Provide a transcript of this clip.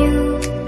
you.